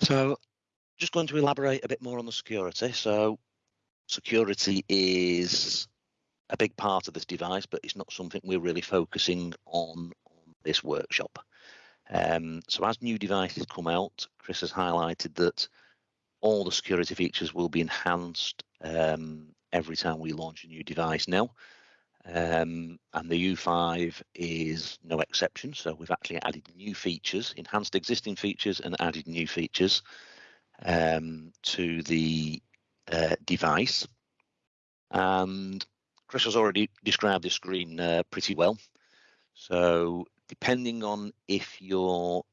So just going to elaborate a bit more on the security. So security is a big part of this device, but it's not something we're really focusing on on this workshop. Um, so as new devices come out, Chris has highlighted that all the security features will be enhanced um, every time we launch a new device now. Um, and the U5 is no exception. So we've actually added new features, enhanced existing features and added new features um, to the uh, device. And Chris has already described the screen uh, pretty well. So depending on if you're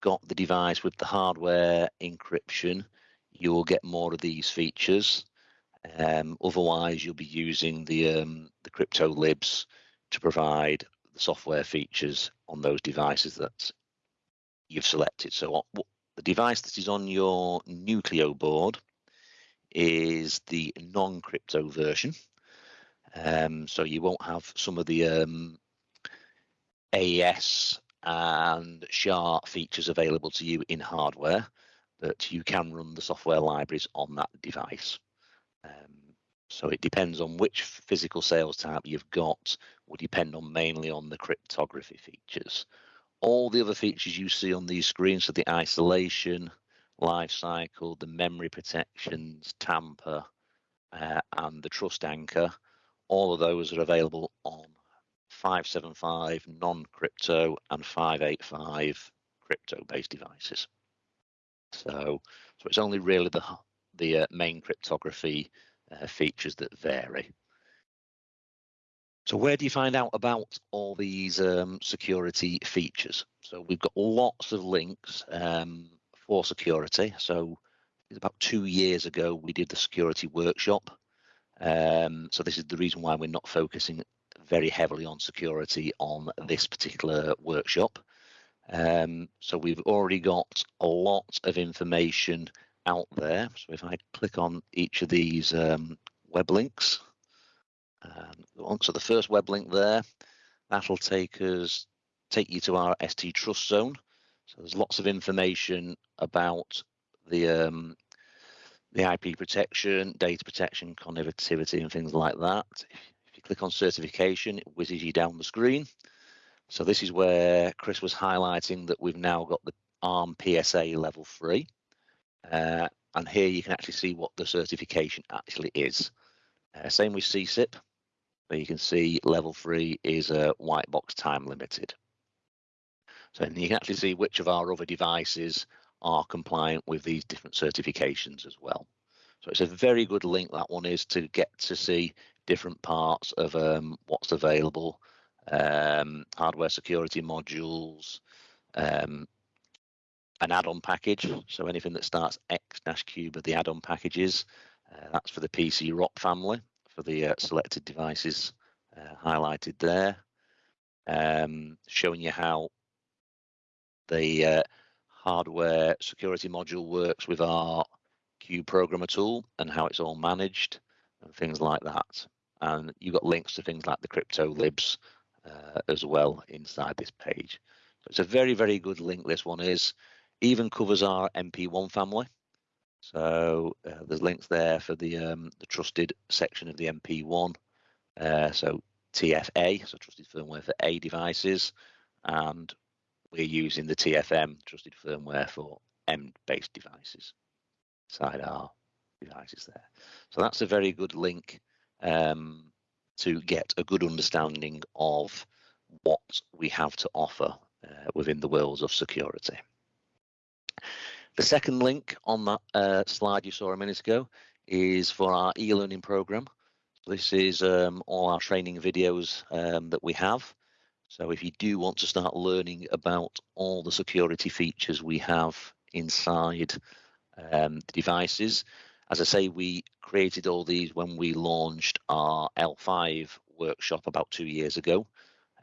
got the device with the hardware encryption, you will get more of these features. Um, otherwise, you'll be using the um, the crypto libs to provide the software features on those devices that you've selected. So the device that is on your Nucleo board is the non-crypto version. Um, so you won't have some of the um, AES and SHA features available to you in hardware, but you can run the software libraries on that device. Um, so it depends on which physical sales type you've got will depend on mainly on the cryptography features. All the other features you see on these screens, so the isolation, life cycle, the memory protections, tamper, uh, and the trust anchor, all of those are available on 575 non-crypto and 585 crypto-based devices. So, so it's only really the the uh, main cryptography uh, features that vary. So where do you find out about all these um, security features? So we've got lots of links um, for security. So about two years ago, we did the security workshop. Um, so this is the reason why we're not focusing very heavily on security on this particular workshop. Um, so we've already got a lot of information out there. So if I click on each of these um, web links, um, so the first web link there, that'll take us take you to our ST Trust Zone. So there's lots of information about the um, the IP protection, data protection, connectivity, and things like that. If you click on certification, it whizzes you down the screen. So this is where Chris was highlighting that we've now got the ARM PSA level three. Uh, and here you can actually see what the certification actually is. Uh, same with SESIP, where you can see level three is a white box time limited. So you can actually see which of our other devices are compliant with these different certifications as well. So it's a very good link that one is to get to see different parts of um, what's available, um, hardware security modules, um, an add-on package. So anything that starts X dash cube of the add-on packages, uh, that's for the PC ROP family for the uh, selected devices uh, highlighted there, um, showing you how the uh, hardware security module works with our Cube programmer tool and how it's all managed and things like that. And you've got links to things like the crypto libs uh, as well inside this page. So it's a very, very good link. This one is even covers our MP1 family. So uh, there's links there for the um, the trusted section of the MP1. Uh, so TFA, so trusted firmware for A devices, and we're using the TFM, trusted firmware for M-based devices, side our devices there. So that's a very good link um, to get a good understanding of what we have to offer uh, within the worlds of security. The second link on that uh, slide you saw a minute ago is for our e-learning program. This is um, all our training videos um, that we have. So if you do want to start learning about all the security features we have inside um, the devices, as I say, we created all these when we launched our L5 workshop about two years ago.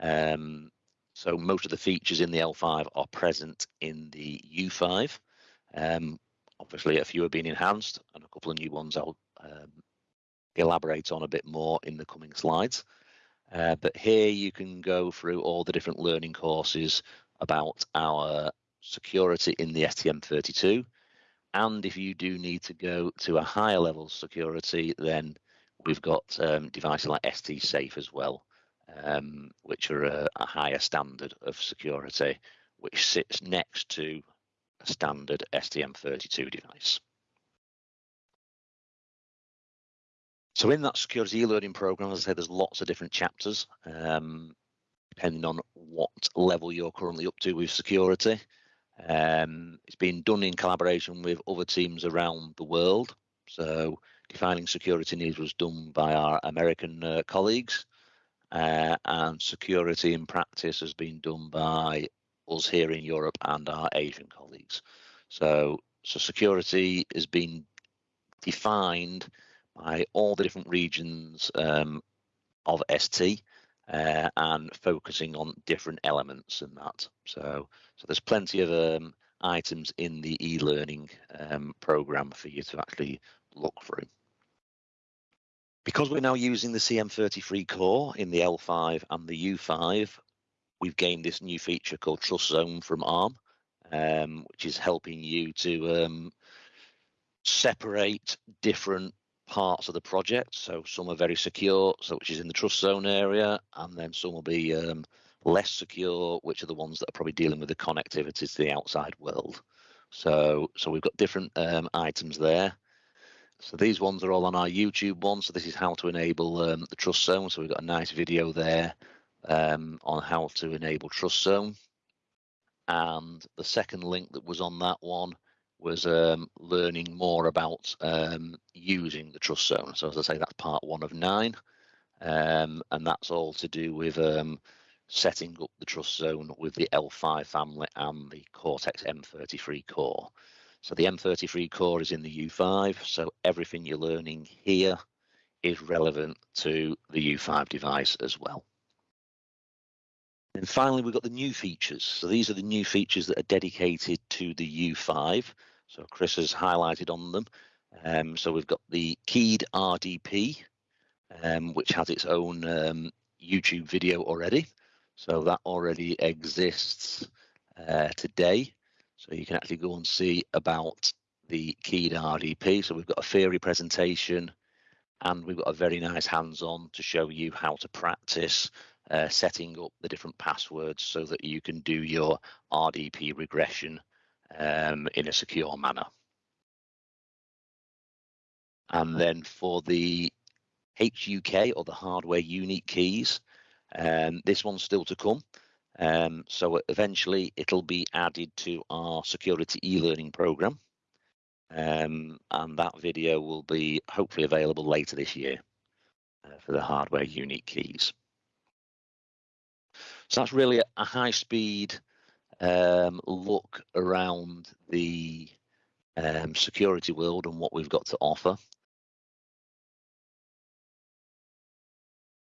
Um, so most of the features in the L5 are present in the U5. Um, obviously, a few have been enhanced, and a couple of new ones I'll um, elaborate on a bit more in the coming slides. Uh, but here you can go through all the different learning courses about our security in the STM32. And if you do need to go to a higher level of security, then we've got um, devices like ST Safe as well, um, which are a, a, higher standard of security, which sits next to a standard STM32 device. So in that security e-learning program, as I said, there's lots of different chapters, um, depending on what level you're currently up to with security. Um, it's been done in collaboration with other teams around the world. So defining security needs was done by our American uh, colleagues, uh, and security in practice has been done by here in Europe and our Asian colleagues. So, so security has been defined by all the different regions um, of ST uh, and focusing on different elements in that. So, so there's plenty of um, items in the e-learning um, program for you to actually look through. Because we're now using the CM33 core in the L5 and the U5, we've gained this new feature called Trust Zone from ARM, um, which is helping you to um, separate different parts of the project. So some are very secure, so which is in the trust zone area, and then some will be um, less secure, which are the ones that are probably dealing with the connectivity to the outside world. So so we've got different um, items there. So these ones are all on our YouTube one. So this is how to enable um, the trust zone. So we've got a nice video there um, on how to enable trust zone. And the second link that was on that one was um, learning more about um, using the trust zone. So as I say, that's part one of nine, um, and that's all to do with um, setting up the trust zone with the L5 family and the Cortex M33 core. So the M33 core is in the U5, so everything you're learning here is relevant to the U5 device as well. And finally, we've got the new features. So these are the new features that are dedicated to the U5. So Chris has highlighted on them. Um, so we've got the keyed RDP, um, which has its own um, YouTube video already. So that already exists uh, today. So you can actually go and see about the keyed RDP. So we've got a theory presentation and we've got a very nice hands-on to show you how to practice uh, setting up the different passwords so that you can do your RDP regression um, in a secure manner. And then for the HUK or the hardware unique keys, um, this one's still to come. Um, so eventually it'll be added to our security e-learning program. Um, and that video will be hopefully available later this year uh, for the hardware unique keys. So that's really a high speed um, look around the um, security world and what we've got to offer.